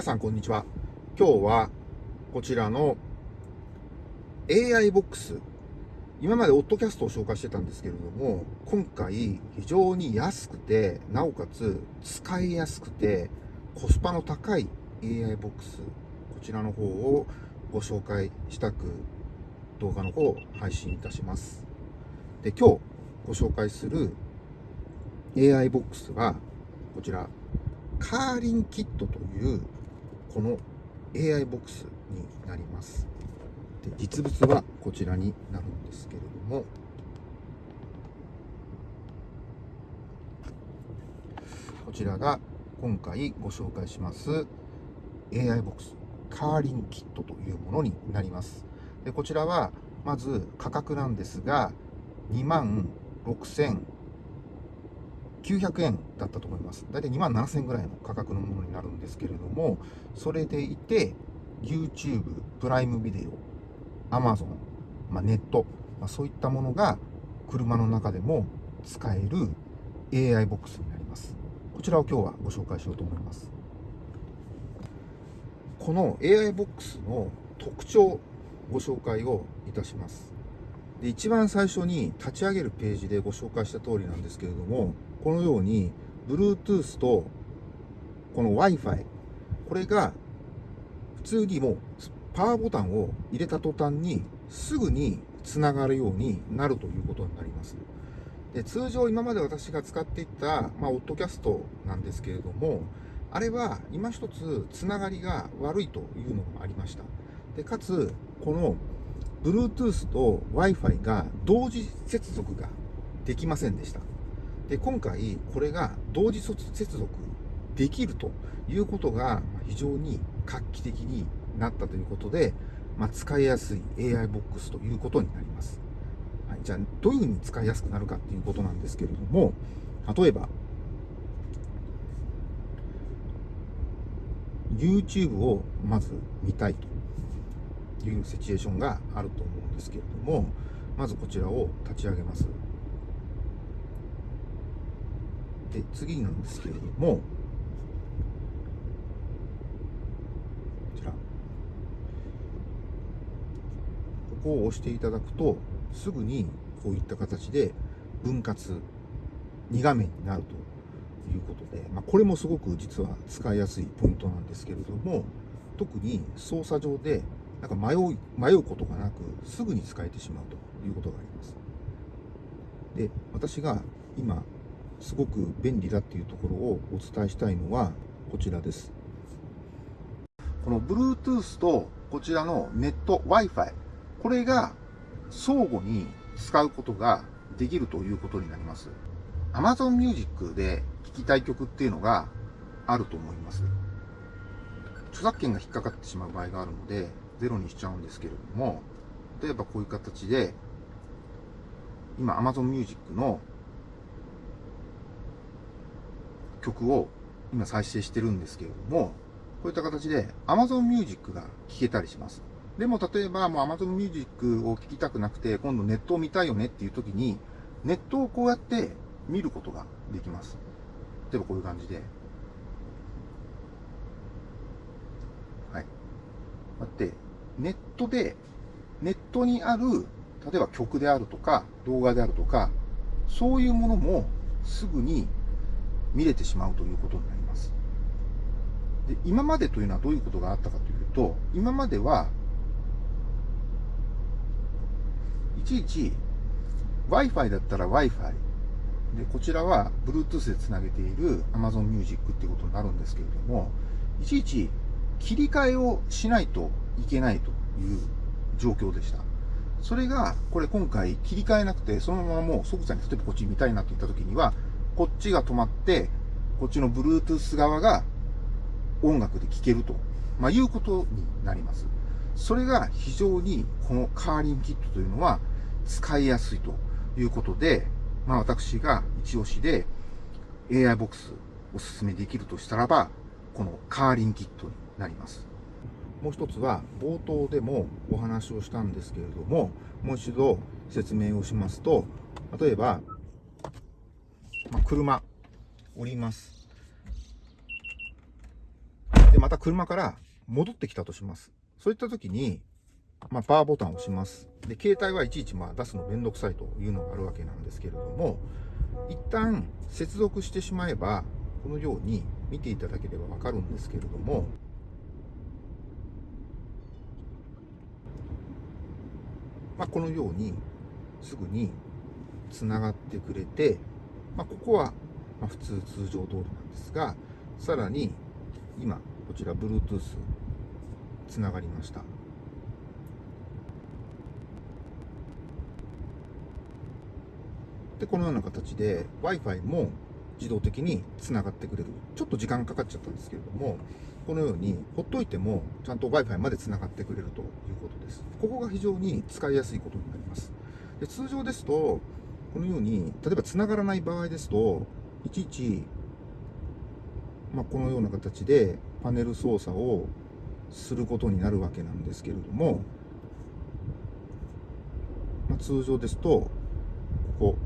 皆さんこんにちは。今日はこちらの AI ボックス。今までオットキャストを紹介してたんですけれども今回非常に安くてなおかつ使いやすくてコスパの高い AI ボックスこちらの方をご紹介したく動画の方を配信いたします。で今日ご紹介する AI ボックスはこちらカーリンキットというこの AI ボックスになります。で実物はこちらになるんですけれども。こちらが今回ご紹介します。AI ボックスカーリンキットというものになります。でこちらはまず価格なんですが2万6000 900円だったと思います。大体2万7000円ぐらいの価格のものになるんですけれども、それでいて、YouTube、プライムビデオ、Amazon、まあ、ネット、まあ、そういったものが車の中でも使える AI ボックスになります。こちらを今日はご紹介しようと思います。この AI ボックスの特徴、ご紹介をいたします。で一番最初に立ち上げるページでご紹介した通りなんですけれども、このように Bluetooth とこの Wi-Fi これが普通にもうパワーボタンを入れた途端にすぐにつながるようになるということになります。で通常今まで私が使っていた、まあ、オッドキャストなんですけれども、あれは今一つつながりが悪いというのがありました。でかつ、この Bluetooth と Wi-Fi が同時接続ができませんでした。で今回これが同時接続できるということが非常に画期的になったということで、まあ、使いやすい AI ボックスということになります、はい、じゃあどういうふうに使いやすくなるかっていうことなんですけれども例えば YouTube をまず見たいというシチュエーションがあると思うんですけれどもまずこちらを立ち上げます。で次なんですけれどもこちら。ここを押していただくとすぐにこういった形で分割2画面になるということで、まあ、これもすごく実は使いやすいポイントなんですけれども特に操作上でなんか迷う迷うことがなくすぐに使えてしまうということがあります。で私が今すごく便利だっていうところをお伝えしたいのはこちらです。この Bluetooth とこちらのネット Wi-Fi これが相互に使うことができるということになります。Amazon Music で聴きたい曲っていうのがあると思います。著作権が引っかかってしまう場合があるのでゼロにしちゃうんですけれども例えばこういう形で今 Amazon Music の曲を今再生してるんですけれども、こういった形で Amazon Music が聴けたりします。でも例えばもう Amazon Music を聴きたくなくて、今度ネットを見たいよねっていう時に、ネットをこうやって見ることができます。例えばこういう感じで。はい。だって、ネットで、ネットにある、例えば曲であるとか、動画であるとか、そういうものもすぐに見れてしまうということになります。で今までというのはどういうことがあったかというと、今までは、いちいち Wi-Fi だったら Wi-Fi、で、こちらは Bluetooth でつなげている Amazon Music っていうことになるんですけれども、いちいち切り替えをしないといけないという状況でした。それが、これ今回切り替えなくて、そのままもう即座に例えばこっち見たいなって言った時には、こっちが止まって、こっちの Bluetooth 側が音楽で聴けると、まあ、いうことになります。それが非常にこのカーリンキットというのは使いやすいということで、まあ、私が一押しで AI ボックスお勧めできるとしたらば、このカーリンキットになります。もう一つは冒頭でもお話をしたんですけれども、もう一度説明をしますと、例えばまあ、車降りますでまた車から戻ってきたとします。そういった時に、まあ、パワーボタンを押します。で、携帯はいちいちまあ出すのめんどくさいというのがあるわけなんですけれども、一旦接続してしまえば、このように見ていただければわかるんですけれども、まあ、このようにすぐにつながってくれて、まあ、ここはま普通通常通りなんですが、さらに今こちら Bluetooth つながりました。で、このような形で Wi-Fi も自動的につながってくれる。ちょっと時間かかっちゃったんですけれども、このようにほっといてもちゃんと Wi-Fi までつながってくれるということです。ここが非常に使いやすいことになります。で通常ですと、このように、例えばつながらない場合ですと、いちいち、まあ、このような形でパネル操作をすることになるわけなんですけれども、まあ、通常ですと、ここ、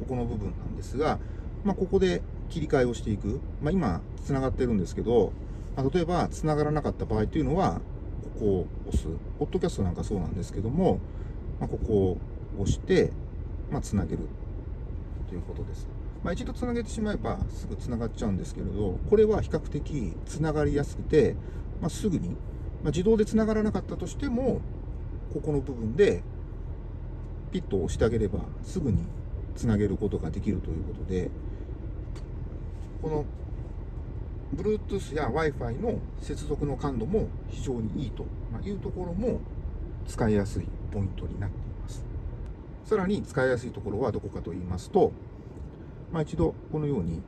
ここの部分なんですが、まあ、ここで切り替えをしていく。まあ、今、つながってるんですけど、まあ、例えば、つながらなかった場合というのは、ここを押す。ポッドキャストなんかそうなんですけども、まあ、ここを押して、まあ、つなげるということです。まあ、一度つなげてしまえばすぐつながっちゃうんですけれど、これは比較的つながりやすくて、まあ、すぐに、まあ、自動でつながらなかったとしても、ここの部分でピッと押してあげればすぐにつなげることができるということで、この Bluetooth や Wi-Fi の接続の感度も非常にいいというところも使いやすいポイントになっています。さらに使いやすいところはどこかと言いますと、まあ、一度このように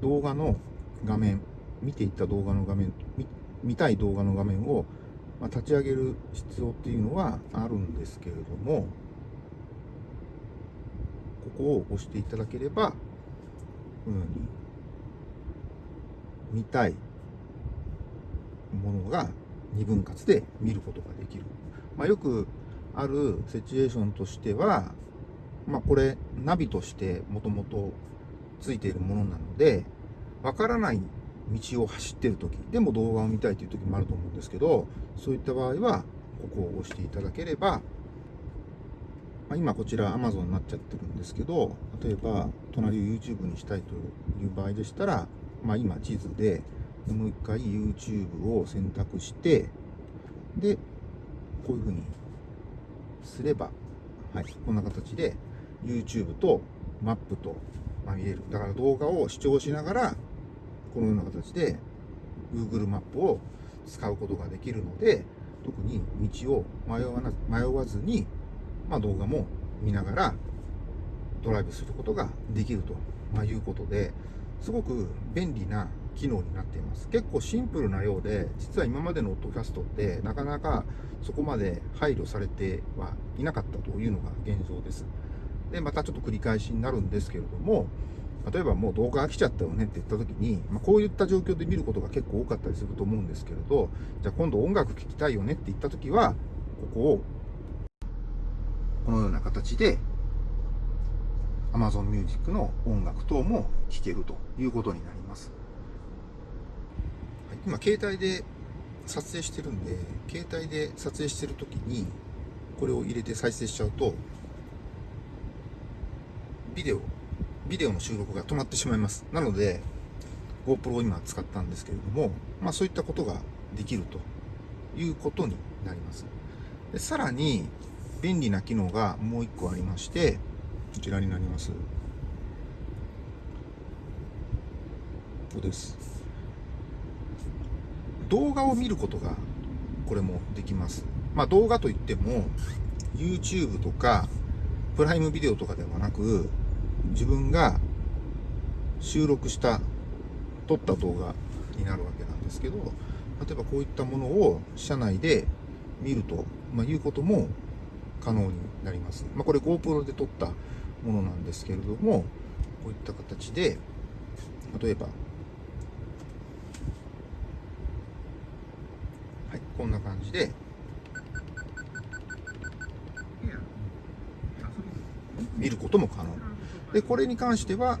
動画の画面、見ていった動画の画面、見たい動画の画面を、まあ、立ち上げる必要っていうのはあるんですけれども、ここを押していただければ、このように見たいものが2分割で見ることができる。まあ、よくあるシチュエーションとしては、まあ、これナビとしてもともとついているものなので、わからない道を走ってる時でも動画を見たいという時もあると思うんですけど、そういった場合は、ここを押していただければ、まあ、今こちら Amazon になっちゃってるんですけど、例えば隣を YouTube にしたいという場合でしたら、まあ、今地図でもう一回 YouTube を選択して、で、こういうふうにすれば、はい、こんな形で YouTube とマップと、ま、見える。だから動画を視聴しながら、このような形で Google マップを使うことができるので、特に道を迷わな迷わずに、まあ、動画も見ながらドライブすることができると、まあ、いうことで、すごく便利な機能になっています。結構シンプルなようで、実は今までのオットキャストってなかなかそこまで配慮されてはいなかったというのが現状です。で、またちょっと繰り返しになるんですけれども、例えばもう動画飽きちゃったよねって言った時に、まあ、こういった状況で見ることが結構多かったりすると思うんですけれど、じゃあ今度音楽聴きたいよねって言った時は、ここをこのような形で Amazon Music の音楽等も聴けるということになります。今携帯で撮影してるんで、携帯で撮影してる時にこれを入れて再生しちゃうと、ビデオ、ビデオの収録が止まってしまいます。なので、GoPro を今使ったんですけれども、まあそういったことができるということになります。でさらに、便利な機能がもう一個ありまして、こちらになります。ここです。動画を見ることがこれもできます。まあ動画といっても YouTube とかプライムビデオとかではなく自分が収録した撮った動画になるわけなんですけど例えばこういったものを車内で見ると、まあ、いうことも可能になります。まあ、これ GoPro で撮ったものなんですけれどもこういった形で例えばはいこんな感じで見ることも可能でこれに関しては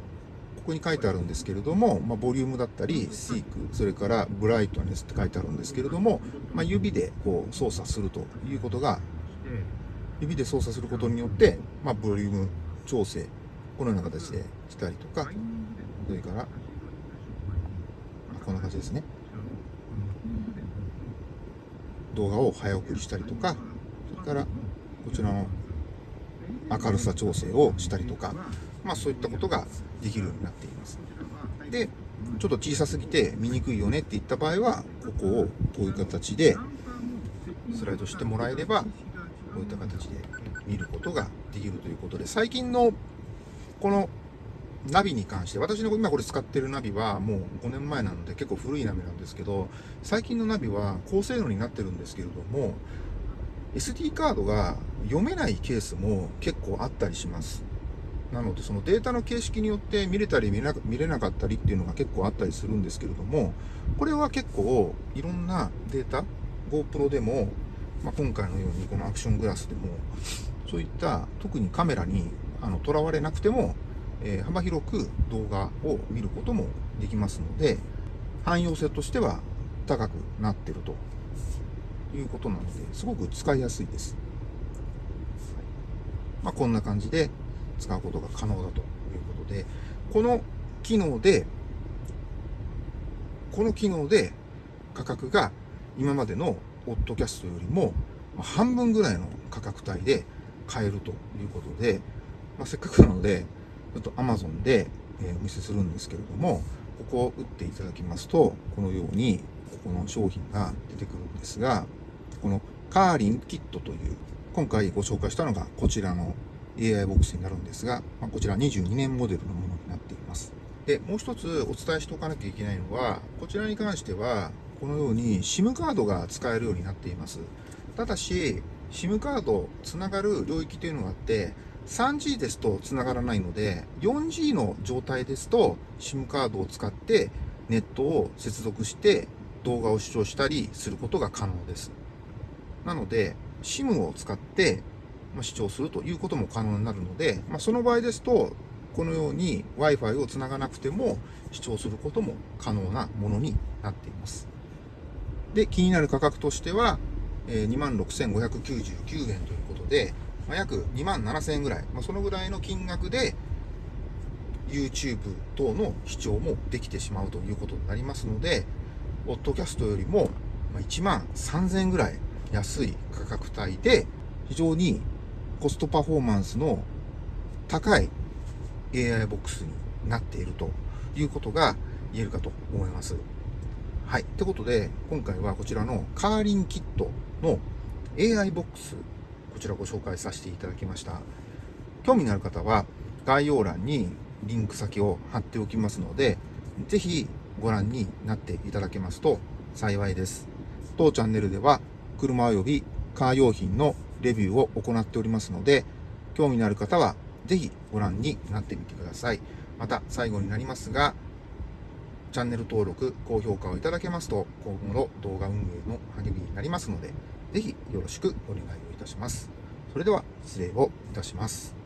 ここに書いてあるんですけれども、まあ、ボリュームだったり、シーク、それからブライトネスって書いてあるんですけれども、まあ、指でこう操作するということが、指で操作することによって、まあ、ボリューム調整、このような形でしたりとか、それから、まこんな感じですね。動画を早送りしたりとか、それからこちらの明るさ調整をしたりとか、まあそういったことができるようになっています。で、ちょっと小さすぎて見にくいよねって言った場合は、ここをこういう形でスライドしてもらえれば、こういった形で見ることができるということで、最近のこのナビに関して、私の今これ使ってるナビはもう5年前なので結構古いナビなんですけど、最近のナビは高性能になってるんですけれども、SD カードが読めないケースも結構あったりします。なので、そのデータの形式によって見れたり見れなかったりっていうのが結構あったりするんですけれども、これは結構いろんなデータ、GoPro でも、まあ、今回のようにこのアクショングラスでも、そういった特にカメラにあのとらわれなくても、えー幅広く動画を見ることもできますので、汎用性としては高くなってるということなので、すごく使いやすいです。まあ、こんな感じで使うことが可能だということで、この機能で、この機能で価格が今までのオッドキャストよりも半分ぐらいの価格帯で買えるということで、まあ、せっかくなので、ちょっと Amazon で、えお見せするんですけれども、ここを打っていただきますと、このように、ここの商品が出てくるんですが、このカーリンキットという、今回ご紹介したのがこちらの AI ボックスになるんですが、まこちら22年モデルのものになっています。で、もう一つお伝えしておかなきゃいけないのは、こちらに関しては、このように SIM カードが使えるようになっています。ただし、SIM カードつながる領域というのがあって、3G ですとつながらないので、4G の状態ですと SIM カードを使ってネットを接続して動画を視聴したりすることが可能です。なので、SIM を使って視聴するということも可能になるので、まあ、その場合ですと、このように Wi-Fi をつながなくても視聴することも可能なものになっています。で、気になる価格としては、えー26,599円ということで、まあ、約2万7000円ぐらい、まあ、そのぐらいの金額で YouTube 等の視聴もできてしまうということになりますので、オッドキャストよりも1万3000円ぐらい安い価格帯で、非常にコストパフォーマンスの高い AI ボックスになっているということが言えるかと思います。はい。ってことで、今回はこちらのカーリンキットの AI ボックス、こちらご紹介させていただきました。興味のある方は概要欄にリンク先を貼っておきますので、ぜひご覧になっていただけますと幸いです。当チャンネルでは車及びカー用品のレビューを行っておりますので、興味のある方はぜひご覧になってみてください。また最後になりますが、チャンネル登録、高評価をいただけますと、今後の動画運営の励みになりますので、ぜひよろしくお願いをいたします。それでは失礼をいたします。